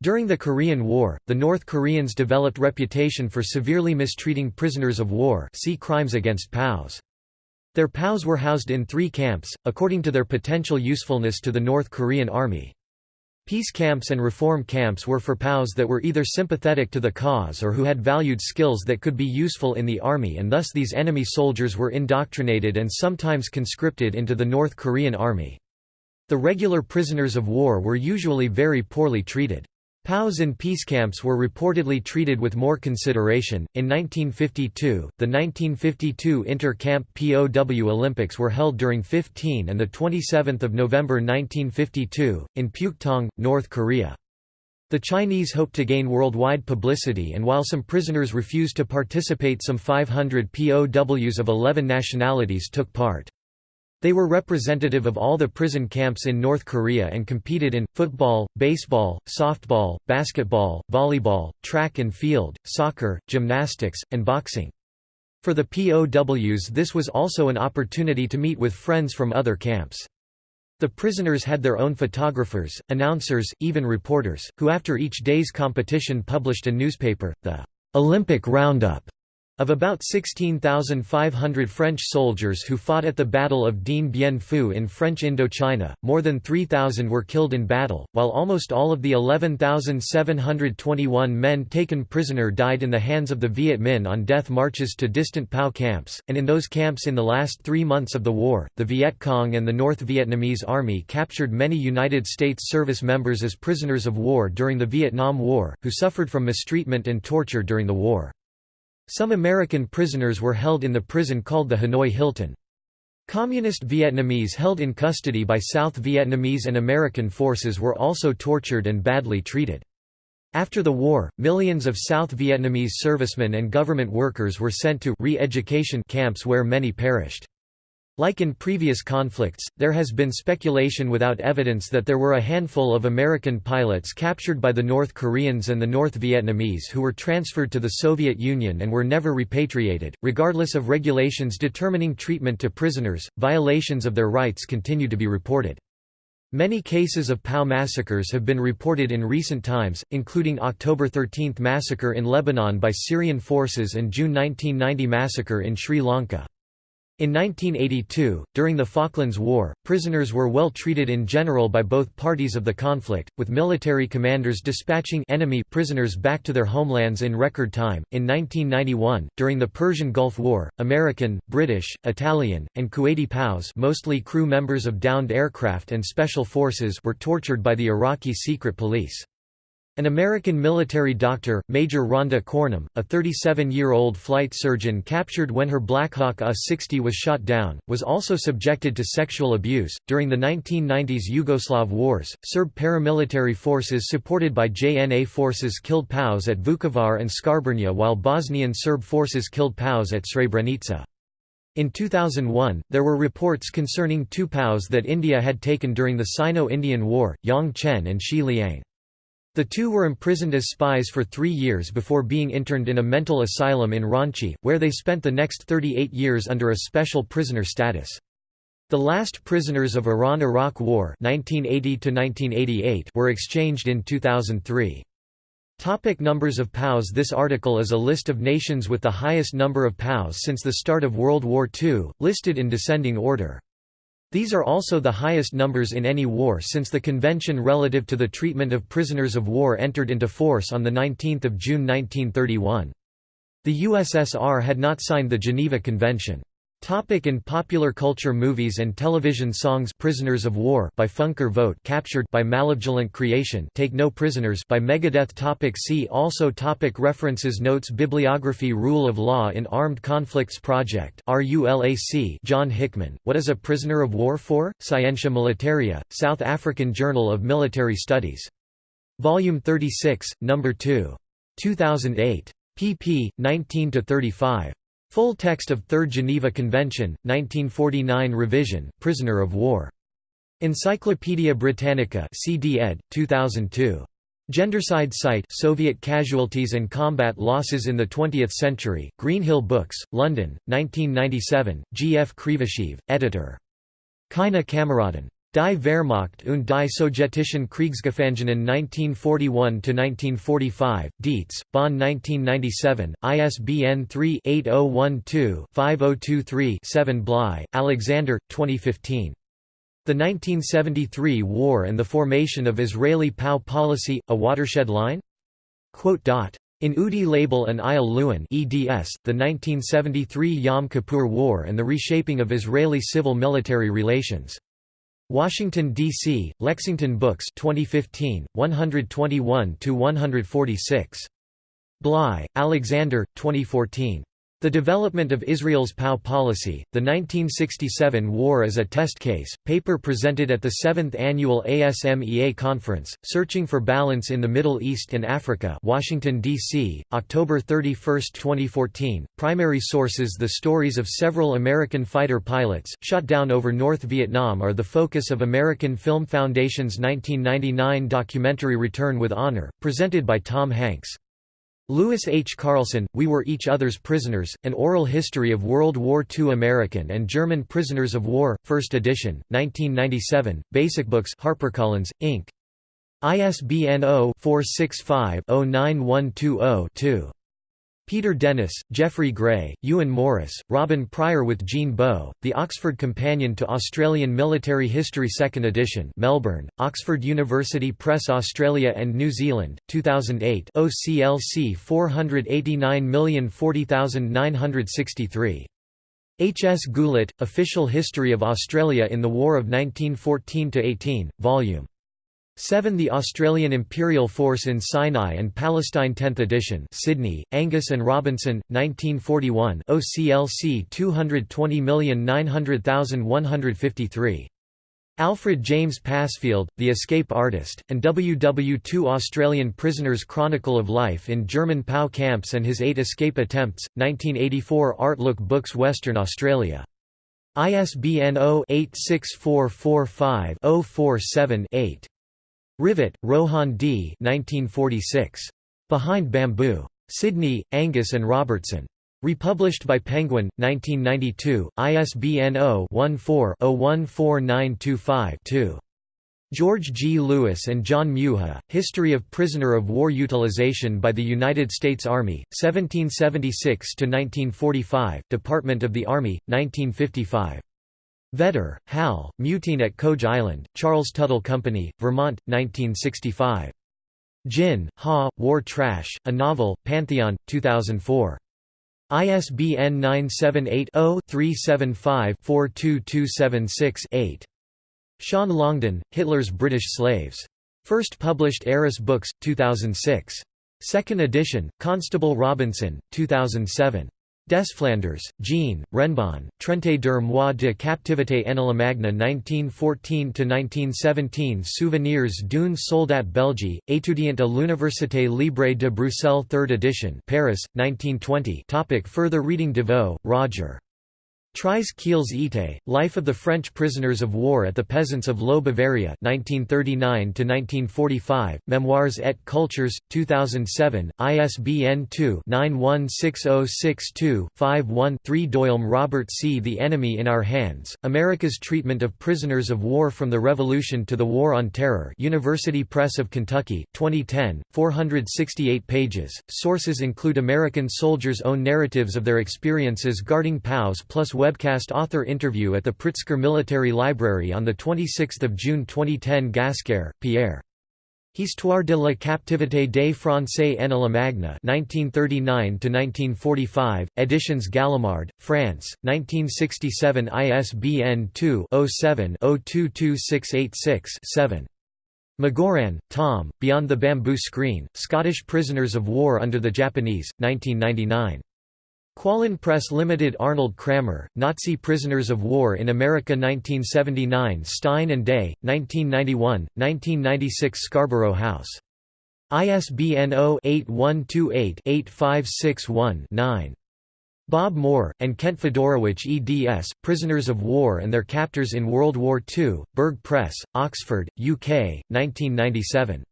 During the Korean War, the North Koreans developed reputation for severely mistreating prisoners of war see Crimes against POWs. Their POWs were housed in three camps, according to their potential usefulness to the North Korean Army. Peace camps and reform camps were for POWs that were either sympathetic to the cause or who had valued skills that could be useful in the army and thus these enemy soldiers were indoctrinated and sometimes conscripted into the North Korean army. The regular prisoners of war were usually very poorly treated. POWs in peace camps were reportedly treated with more consideration. In 1952, the 1952 Inter-Camp POW Olympics were held during 15 and the 27th of November 1952 in Pyuktong, North Korea. The Chinese hoped to gain worldwide publicity and while some prisoners refused to participate some 500 POWs of 11 nationalities took part. They were representative of all the prison camps in North Korea and competed in, football, baseball, softball, basketball, volleyball, track and field, soccer, gymnastics, and boxing. For the POWs this was also an opportunity to meet with friends from other camps. The prisoners had their own photographers, announcers, even reporters, who after each day's competition published a newspaper, the Olympic Roundup. Of about 16,500 French soldiers who fought at the Battle of Dien Bien Phu in French Indochina, more than 3,000 were killed in battle, while almost all of the 11,721 men taken prisoner died in the hands of the Viet Minh on death marches to distant POW camps, and in those camps in the last three months of the war, the Viet Cong and the North Vietnamese Army captured many United States service members as prisoners of war during the Vietnam War, who suffered from mistreatment and torture during the war. Some American prisoners were held in the prison called the Hanoi Hilton. Communist Vietnamese held in custody by South Vietnamese and American forces were also tortured and badly treated. After the war, millions of South Vietnamese servicemen and government workers were sent to re-education camps where many perished. Like in previous conflicts, there has been speculation without evidence that there were a handful of American pilots captured by the North Koreans and the North Vietnamese who were transferred to the Soviet Union and were never repatriated. Regardless of regulations determining treatment to prisoners, violations of their rights continue to be reported. Many cases of POW massacres have been reported in recent times, including October 13 massacre in Lebanon by Syrian forces and June 1990 massacre in Sri Lanka. In 1982, during the Falklands War, prisoners were well treated in general by both parties of the conflict, with military commanders dispatching enemy prisoners back to their homelands in record time. In 1991, during the Persian Gulf War, American, British, Italian, and Kuwaiti POWs, mostly crew members of downed aircraft and special forces, were tortured by the Iraqi secret police. An American military doctor, Major Rhonda Cornum, a 37-year-old flight surgeon captured when her Black Hawk A-60 was shot down, was also subjected to sexual abuse. During the 1990s Yugoslav wars, Serb paramilitary forces supported by JNA forces killed POWs at Vukovar and Škabrnja while Bosnian Serb forces killed POWs at Srebrenica. In 2001, there were reports concerning two POWs that India had taken during the Sino-Indian War, Yang Chen and Shi Liang. The two were imprisoned as spies for three years before being interned in a mental asylum in Ranchi, where they spent the next 38 years under a special prisoner status. The last prisoners of Iran–Iraq War 1980 were exchanged in 2003. Topic numbers of POWs This article is a list of nations with the highest number of POWs since the start of World War II, listed in descending order. These are also the highest numbers in any war since the Convention relative to the treatment of prisoners of war entered into force on 19 June 1931. The USSR had not signed the Geneva Convention. Topic in popular culture Movies and television songs Prisoners of War by Funker Vogt Captured by Malevolent Creation Take No Prisoners by Megadeth topic See also topic References Notes Bibliography Rule of Law in Armed Conflicts Project RULAC John Hickman, What is a Prisoner of War for? Scientia Militaria, South African Journal of Military Studies. Volume 36, No. 2. 2008. pp. 19–35. Full text of Third Geneva Convention, 1949 revision, Prisoner of War. Encyclopædia Britannica CD ed. 2002. Gendercide Site Soviet Casualties and Combat Losses in the Twentieth Century, Greenhill Books, London, 1997, G. F. Krivoshev, editor. Keine Kameraden. Die Wehrmacht und die sowjetischen Kriegsgefangenen 1941–1945, Dietz, Bonn 1997, ISBN 3-8012-5023-7 Bligh, Alexander, 2015. The 1973 War and the Formation of Israeli POW Policy, A Watershed Line? In Udi Lebel and Eyal Lewin eds, the 1973 Yom Kippur War and the Reshaping of Israeli Civil-Military Relations. Washington, D.C., Lexington Books 2015, 121–146. Bligh, Alexander, 2014. The Development of Israel's POW Policy, the 1967 War as a Test Case, paper presented at the 7th Annual ASMEA Conference, Searching for Balance in the Middle East and Africa Washington, D.C., October 31, 2014. Primary sources The stories of several American fighter pilots, shot down over North Vietnam are the focus of American Film Foundation's 1999 documentary Return with Honor, presented by Tom Hanks. Lewis H. Carlson, We Were Each Other's Prisoners, An Oral History of World War II American and German Prisoners of War, 1st edition, 1997, Basic Books HarperCollins, Inc. ISBN 0-465-09120-2. Peter Dennis, Geoffrey Gray, Ewan Morris, Robin Pryor with Jean Bow, The Oxford Companion to Australian Military History 2nd edition Melbourne, Oxford University Press Australia and New Zealand, 2008 OCLC 489040963. H. S. Gullett, Official History of Australia in the War of 1914–18, Vol. 7 The Australian Imperial Force in Sinai and Palestine 10th edition Sydney, Angus and Robertson, 1941 OCLC 220900153. Alfred James Passfield, The Escape Artist, and WW2 Australian Prisoners Chronicle of Life in German POW Camps and His Eight Escape Attempts, 1984 Artlook Books Western Australia. ISBN 0-86445-047-8. Rivett, Rohan D. 1946. Behind Bamboo. Sydney, Angus and Robertson. Republished by Penguin, 1992, ISBN 0-14-014925-2. George G. Lewis and John Muha, History of Prisoner of War Utilization by the United States Army, 1776–1945, Department of the Army, 1955. Vedder, Hal, Mutine at Koje Island, Charles Tuttle Company, Vermont, 1965. Jin, Ha, War Trash, a Novel, Pantheon, 2004. ISBN 978-0-375-42276-8. Sean Longden, Hitler's British Slaves. First published Arris Books, 2006. Second edition, Constable Robinson, 2007. Desflanders, Jean, Renbon, Trente der mois de captivité en la Allemagne 1914–1917 Souvenirs d'une soldat belge, étudiant à l'Université libre de Bruxelles 3rd edition Paris, 1920 Topic Further reading DeVoe, Roger. Tries Kiels Ite, Life of the French Prisoners of War at the Peasants of Lo Bavaria 1939–1945, Memoirs et Cultures, 2007, ISBN 2-916062-51-3 Doyle Robert C. The Enemy in Our Hands, America's Treatment of Prisoners of War from the Revolution to the War on Terror University Press of Kentucky, 2010, 468 pages. Sources include American soldiers' own narratives of their experiences guarding POWs plus webcast author interview at the Pritzker Military Library on 26 June 2010 Gascar, Pierre. Histoire de la captivité des Français en la Allemagne 1939–1945, Editions Gallimard, France, 1967 ISBN 2-07-022686-7. McGowran, Tom, Beyond the Bamboo Screen, Scottish Prisoners of War under the Japanese, 1999. Cualann Press Limited Arnold Kramer, Nazi Prisoners of War in America 1979 Stein and Day, 1991, 1996 Scarborough House. ISBN 0-8128-8561-9. Bob Moore, and Kent Fedorowich eds, Prisoners of War and Their Captors in World War II, Berg Press, Oxford, UK, 1997.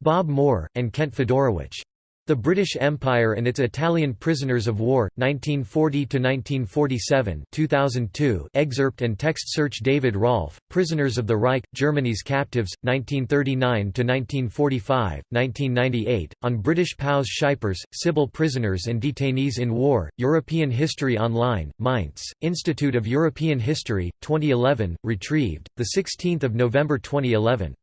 Bob Moore, and Kent Fedorowich. The British Empire and its Italian Prisoners of War, 1940–1947 2002 excerpt and text search David Rolfe, Prisoners of the Reich, Germany's Captives, 1939–1945, 1998, on British POWs Scheipers, Sybil Prisoners and Detainees in War, European History Online, Mainz, Institute of European History, 2011, retrieved, 16 November 2011.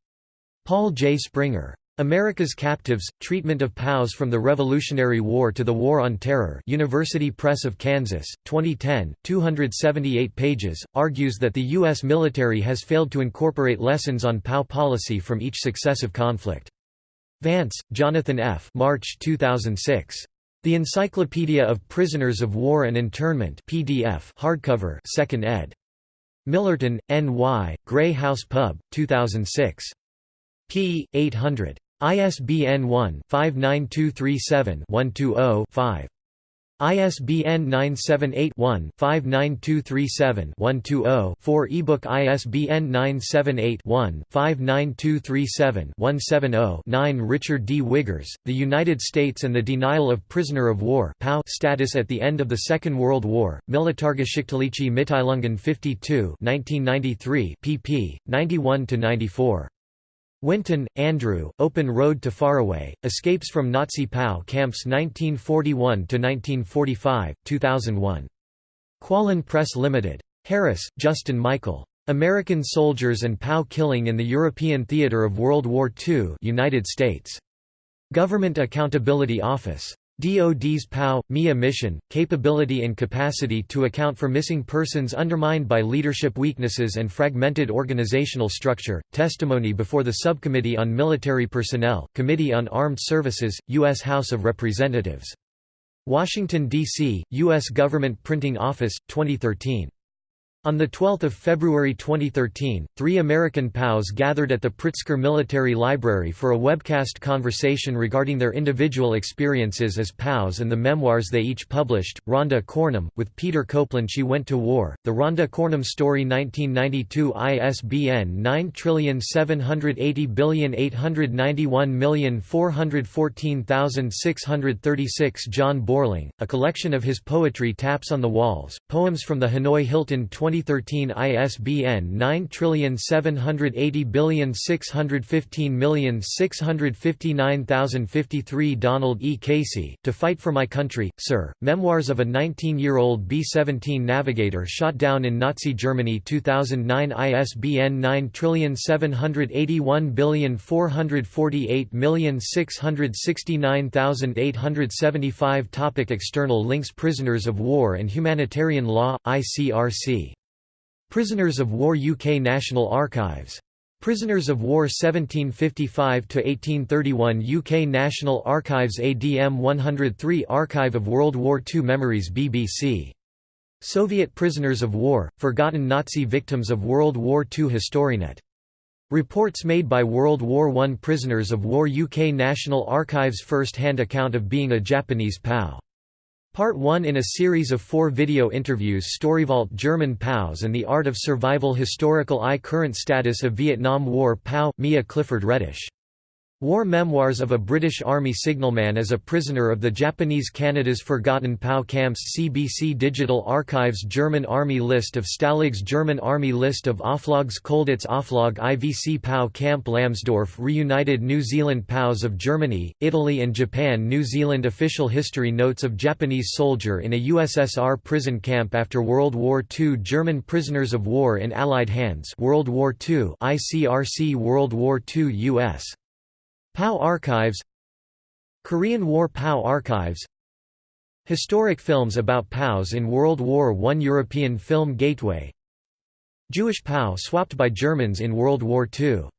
Paul J. Springer. America's Captives, Treatment of POWs from the Revolutionary War to the War on Terror University Press of Kansas, 2010, 278 pages, argues that the U.S. military has failed to incorporate lessons on POW policy from each successive conflict. Vance, Jonathan F. March 2006. The Encyclopedia of Prisoners of War and Internment PDF hardcover 2nd ed. Millerton, N.Y., Grey House Pub, 2006. p. 800. ISBN 1-59237-120-5. ISBN 978-1-59237-120-4 ebook ISBN 978-1-59237-170-9 Richard D. Wiggers, The United States and the Denial of Prisoner of War status at the end of the Second World War, Militargeschichtliche Mitteilungen 52 1993 pp. 91–94. Winton, Andrew, Open Road to Faraway, Escapes from Nazi POW Camps 1941–1945, 2001. Cualann Press Limited. Harris, Justin Michael. American Soldiers and POW Killing in the European Theatre of World War II United States. Government Accountability Office. DoD's POW, MIA mission, capability and capacity to account for missing persons undermined by leadership weaknesses and fragmented organizational structure, testimony before the Subcommittee on Military Personnel, Committee on Armed Services, U.S. House of Representatives. Washington, D.C., U.S. Government Printing Office, 2013. On 12 February 2013, three American POWs gathered at the Pritzker Military Library for a webcast conversation regarding their individual experiences as POWs and the memoirs they each published. Rhonda Cornum, with Peter Copeland She Went to War, The Rhonda Cornum Story 1992 ISBN 9780891414636 John Borling, a collection of his poetry Taps on the Walls, poems from the Hanoi Hilton 20 2013 ISBN 9780615659053 Donald E. Casey, To Fight for My Country, Sir, Memoirs of a 19-year-old B-17 navigator shot down in Nazi Germany 2009 ISBN 9781448669875 Topic External links Prisoners of War and Humanitarian Law, ICRC Prisoners of War UK National Archives. Prisoners of War 1755–1831 UK National Archives ADM 103 Archive of World War II Memories BBC. Soviet Prisoners of War, Forgotten Nazi Victims of World War II HistoryNet. Reports made by World War I Prisoners of War UK National Archives first-hand account of being a Japanese POW Part 1 in a series of four video interviews Storyvault German POWs and the Art of Survival Historical I Current Status of Vietnam War POW, Mia Clifford Reddish War Memoirs of a British Army Signalman as a Prisoner of the Japanese Canada's Forgotten POW Camps CBC Digital Archives German Army List of Stalags German Army List of Oflags Colditz Oflag IVC POW Camp Lamsdorf Reunited New Zealand POWs of Germany, Italy and Japan New Zealand Official History Notes of Japanese soldier in a USSR prison camp after World War II German prisoners of war in Allied hands World War II ICRC World War II U.S. POW Archives Korean War POW Archives Historic films about POWs in World War I European Film Gateway Jewish POW swapped by Germans in World War II